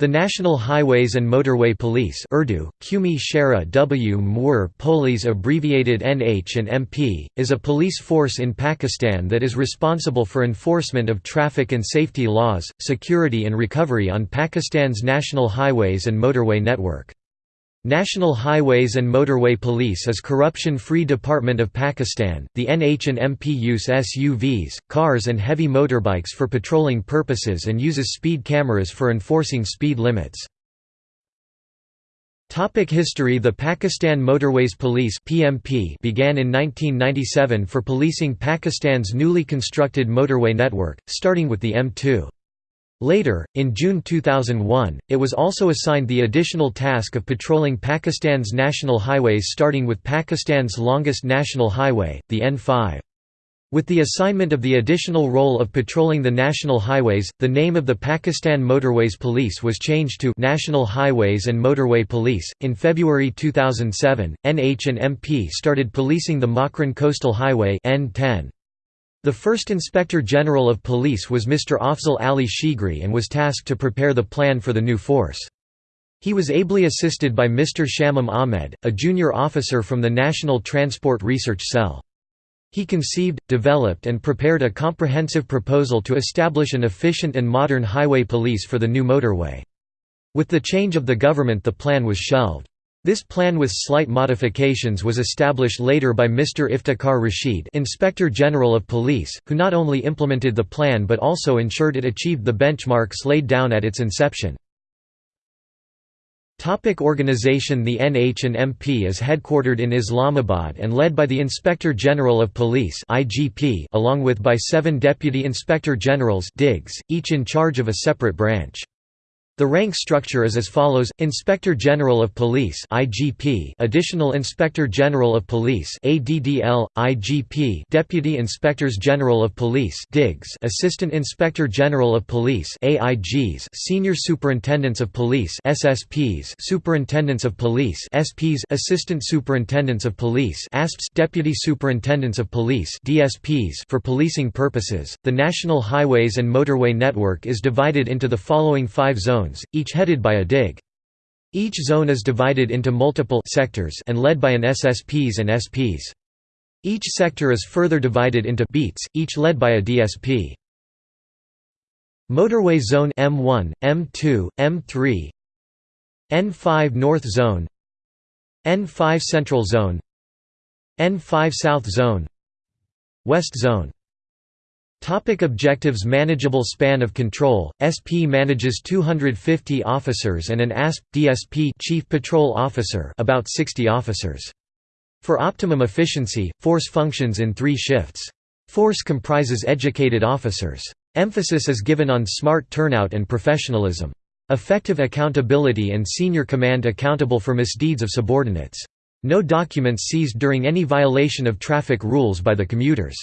The National Highways and Motorway Police Urdu, Qumi Shara W Mwur Police abbreviated NH and MP, is a police force in Pakistan that is responsible for enforcement of traffic and safety laws, security and recovery on Pakistan's national highways and motorway network. National Highways and Motorway Police is corruption-free department of Pakistan. The NH and MP use SUVs, cars and heavy motorbikes for patrolling purposes and uses speed cameras for enforcing speed limits. Topic history The Pakistan Motorways Police (PMP) began in 1997 for policing Pakistan's newly constructed motorway network, starting with the M2. Later, in June 2001, it was also assigned the additional task of patrolling Pakistan's national highways starting with Pakistan's longest national highway, the N5. With the assignment of the additional role of patrolling the national highways, the name of the Pakistan Motorways Police was changed to National Highways and Motorway Police. In February 2007, NH and MP started policing the Makran Coastal Highway N10. The first Inspector General of Police was Mr. Afzal Ali Shigri and was tasked to prepare the plan for the new force. He was ably assisted by Mr. Shamim Ahmed, a junior officer from the National Transport Research Cell. He conceived, developed and prepared a comprehensive proposal to establish an efficient and modern highway police for the new motorway. With the change of the government the plan was shelved. This plan with slight modifications was established later by Mr. Iftikhar Rashid Inspector General of Police, who not only implemented the plan but also ensured it achieved the benchmarks laid down at its inception. Topic organization The NH and MP is headquartered in Islamabad and led by the Inspector General of Police IGP along with by seven Deputy Inspector Generals DIGs, each in charge of a separate branch. The rank structure is as follows: Inspector General of Police (IGP), Additional Inspector General of Police Deputy Inspectors General of Police (DIGs), Assistant Inspector General of Police (AIGs), Senior Superintendents of Police (SSPs), Superintendents of Police (SPs), Assistant Superintendents of Police (ASPs), Deputy Superintendents of Police (DSPs). For policing purposes, the National Highways and Motorway Network is divided into the following five zones zones, each headed by a dig. Each zone is divided into multiple sectors and led by an SSPs and SPs. Each sector is further divided into beats, each led by a DSP. Motorway Zone M1, M2, M3 N5 North Zone N5 Central Zone N5 South Zone West Zone Topic objectives Manageable span of control, SP manages 250 officers and an ASP, DSP Chief Patrol Officer about 60 officers. For optimum efficiency, force functions in three shifts. Force comprises educated officers. Emphasis is given on smart turnout and professionalism. Effective accountability and senior command accountable for misdeeds of subordinates. No documents seized during any violation of traffic rules by the commuters.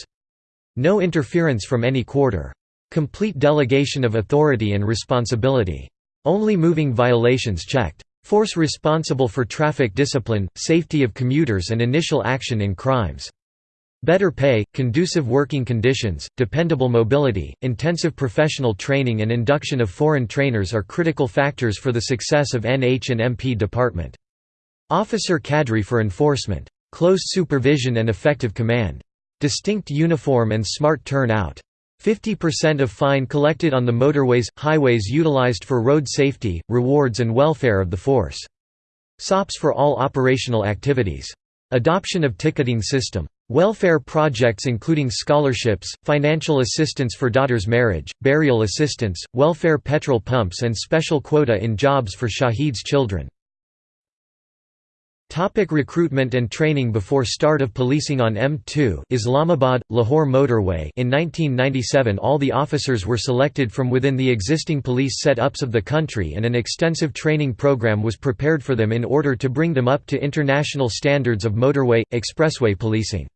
No interference from any quarter. Complete delegation of authority and responsibility. Only moving violations checked. Force responsible for traffic discipline, safety of commuters and initial action in crimes. Better pay, conducive working conditions, dependable mobility, intensive professional training and induction of foreign trainers are critical factors for the success of NH and MP department. Officer cadre for enforcement. Close supervision and effective command. Distinct uniform and smart turnout. 50% of fine collected on the motorways, highways utilized for road safety, rewards and welfare of the force. SOPs for all operational activities. Adoption of ticketing system. Welfare projects including scholarships, financial assistance for daughter's marriage, burial assistance, welfare petrol pumps and special quota in jobs for Shahid's children. Topic recruitment and training Before start of policing on M2 Islamabad, Lahore motorway in 1997 all the officers were selected from within the existing police set-ups of the country and an extensive training program was prepared for them in order to bring them up to international standards of motorway, expressway policing.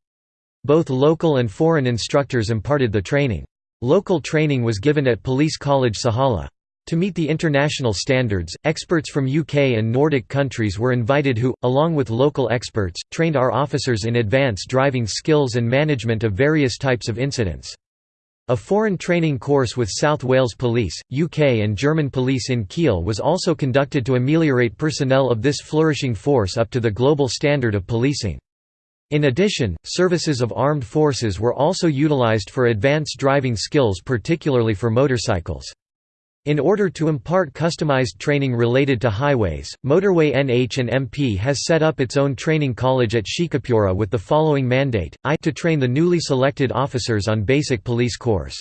Both local and foreign instructors imparted the training. Local training was given at Police College Sihala. To meet the international standards, experts from UK and Nordic countries were invited who, along with local experts, trained our officers in advance driving skills and management of various types of incidents. A foreign training course with South Wales Police, UK and German police in Kiel was also conducted to ameliorate personnel of this flourishing force up to the global standard of policing. In addition, services of armed forces were also utilized for advanced driving skills particularly for motorcycles. In order to impart customized training related to highways, Motorway NH and MP has set up its own training college at Sheikhupura with the following mandate, I to train the newly selected officers on basic police course.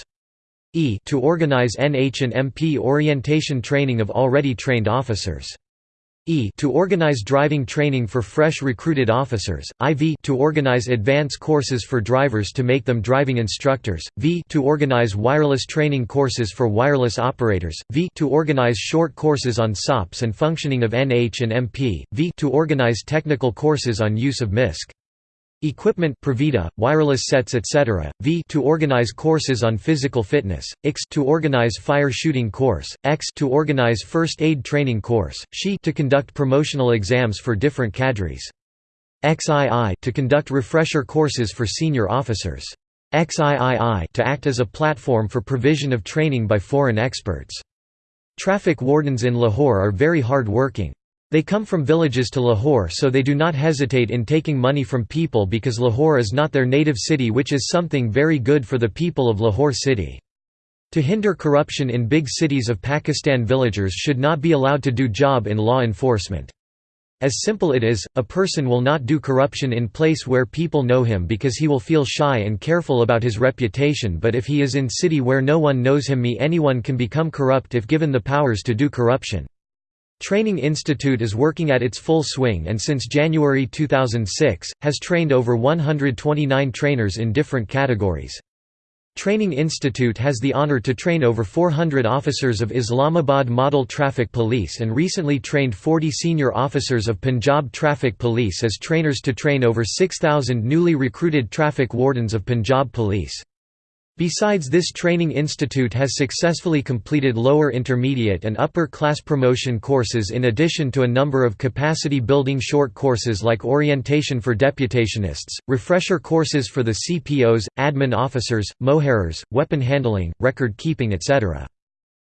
E to organize NH and MP orientation training of already trained officers. E to organize driving training for fresh recruited officers, IV to organize advance courses for drivers to make them driving instructors, V to organize wireless training courses for wireless operators, V to organize short courses on SOPs and functioning of NH and MP, V to organize technical courses on use of MISC. Equipment ProVida, wireless sets etc. V to organize courses on physical fitness, X to organize fire shooting course, X to organize first aid training course, SHE to conduct promotional exams for different cadres. XII to conduct refresher courses for senior officers. XIII to act as a platform for provision of training by foreign experts. Traffic wardens in Lahore are very hard working. They come from villages to Lahore so they do not hesitate in taking money from people because Lahore is not their native city which is something very good for the people of Lahore city. To hinder corruption in big cities of Pakistan villagers should not be allowed to do job in law enforcement. As simple it is, a person will not do corruption in place where people know him because he will feel shy and careful about his reputation but if he is in city where no one knows him me anyone can become corrupt if given the powers to do corruption. Training Institute is working at its full swing and since January 2006, has trained over 129 trainers in different categories. Training Institute has the honor to train over 400 officers of Islamabad Model Traffic Police and recently trained 40 senior officers of Punjab Traffic Police as trainers to train over 6,000 newly recruited traffic wardens of Punjab Police. Besides this training institute has successfully completed lower intermediate and upper class promotion courses in addition to a number of capacity building short courses like orientation for deputationists, refresher courses for the CPOs, admin officers, moharers, weapon handling, record keeping etc.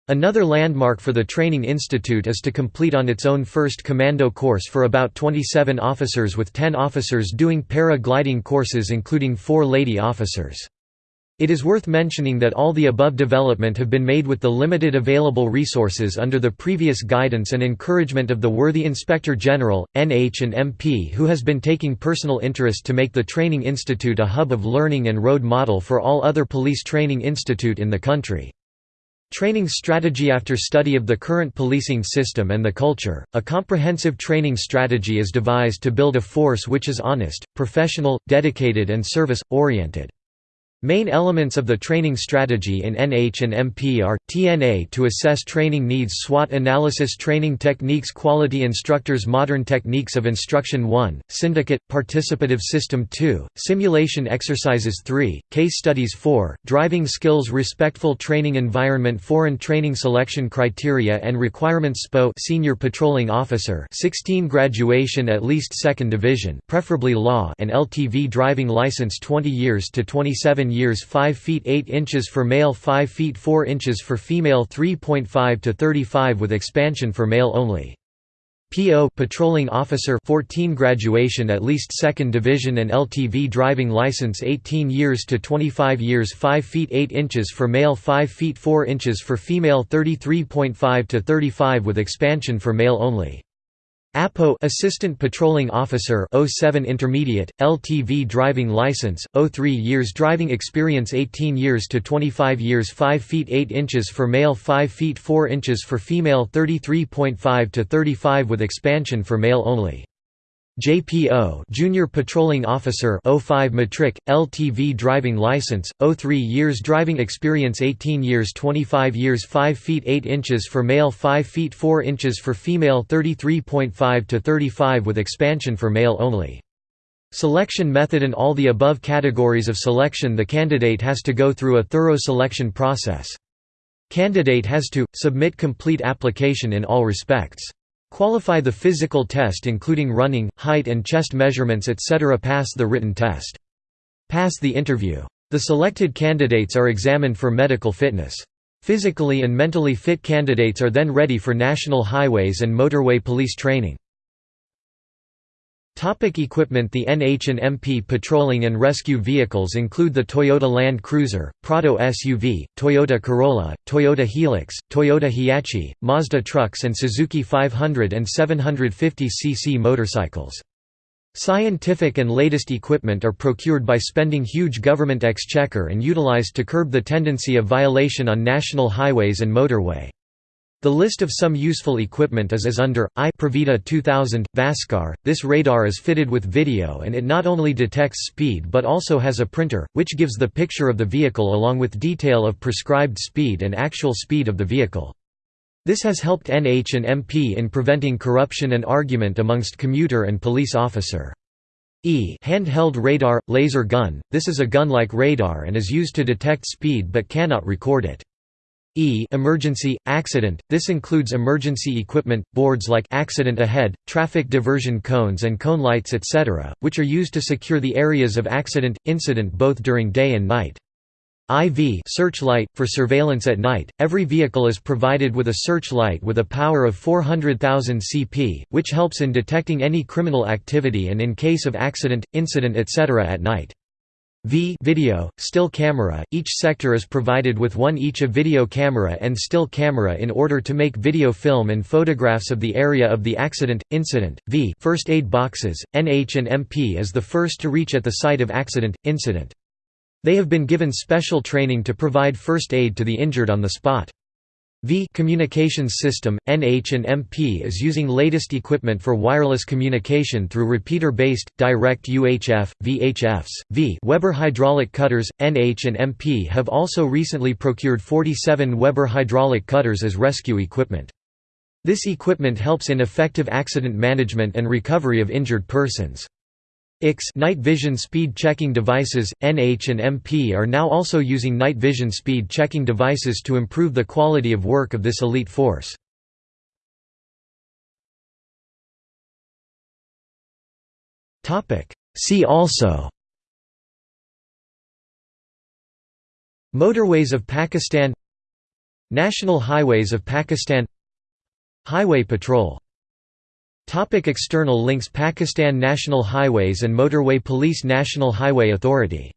Another landmark for the training institute is to complete on its own first commando course for about 27 officers with 10 officers doing para-gliding courses including 4 lady officers. It is worth mentioning that all the above development have been made with the limited available resources under the previous guidance and encouragement of the worthy Inspector General, NH and MP who has been taking personal interest to make the Training Institute a hub of learning and road model for all other police training institute in the country. Training strategy After study of the current policing system and the culture, a comprehensive training strategy is devised to build a force which is honest, professional, dedicated and service-oriented. Main elements of the training strategy in NH and MP are, TNA to assess training needs SWOT analysis training techniques quality instructors modern techniques of instruction 1, syndicate, participative system 2, simulation exercises 3, case studies 4, driving skills respectful training environment foreign training selection criteria and requirements SPO senior patrolling officer 16 graduation at least second division preferably law and LTV driving license 20 years to 27 years 5 feet 8 inches for male 5 feet 4 inches for female 3.5 to 35 with expansion for male only. PO patrolling officer 14 graduation at least second division and LTV driving license 18 years to 25 years 5 feet 8 inches for male 5 feet 4 inches for female 33.5 to 35 with expansion for male only. APO Assistant Patrolling Officer 07 Intermediate LTV driving license 03 years driving experience 18 years to 25 years 5 feet 8 inches for male 5 feet 4 inches for female 33.5 to 35 with expansion for male only JPO Junior Patrolling Officer 05 Matric LTV driving license 03 years driving experience 18 years 25 years 5 feet 8 inches for male 5 feet 4 inches for female 33.5 to 35 with expansion for male only Selection method In all the above categories of selection the candidate has to go through a thorough selection process. Candidate has to, submit complete application in all respects. Qualify the physical test including running, height and chest measurements etc. Pass the written test. Pass the interview. The selected candidates are examined for medical fitness. Physically and mentally fit candidates are then ready for national highways and motorway police training. Topic equipment The NH&MP patrolling and rescue vehicles include the Toyota Land Cruiser, Prado SUV, Toyota Corolla, Toyota Hilux, Toyota Hiace, Mazda trucks and Suzuki 500 and 750cc motorcycles. Scientific and latest equipment are procured by spending huge government exchequer and utilized to curb the tendency of violation on national highways and motorway. The list of some useful equipment is as under, I ProVida 2000, VASCAR. This radar is fitted with video and it not only detects speed but also has a printer, which gives the picture of the vehicle along with detail of prescribed speed and actual speed of the vehicle. This has helped NH and MP in preventing corruption and argument amongst commuter and police officer. E handheld radar, laser gun, this is a gun-like radar and is used to detect speed but cannot record it. E emergency, accident, this includes emergency equipment, boards like accident ahead, traffic diversion cones and cone lights etc., which are used to secure the areas of accident, incident both during day and night. IV searchlight, for surveillance at night, every vehicle is provided with a searchlight with a power of 400,000 cp, which helps in detecting any criminal activity and in case of accident, incident etc. at night. V video, still camera, each sector is provided with one each of video camera and still camera in order to make video film and photographs of the area of the accident, incident. V first aid boxes, NH and MP is the first to reach at the site of accident, incident. They have been given special training to provide first aid to the injured on the spot. V communications system, NH and MP is using latest equipment for wireless communication through repeater-based, direct UHF, VHFs. V Weber hydraulic cutters, NH and MP have also recently procured 47 Weber hydraulic cutters as rescue equipment. This equipment helps in effective accident management and recovery of injured persons. IX night vision speed checking devices, NH and MP are now also using night vision speed checking devices to improve the quality of work of this elite force. See also Motorways of Pakistan National Highways of Pakistan Highway Patrol Topic external links Pakistan National Highways and Motorway Police National Highway Authority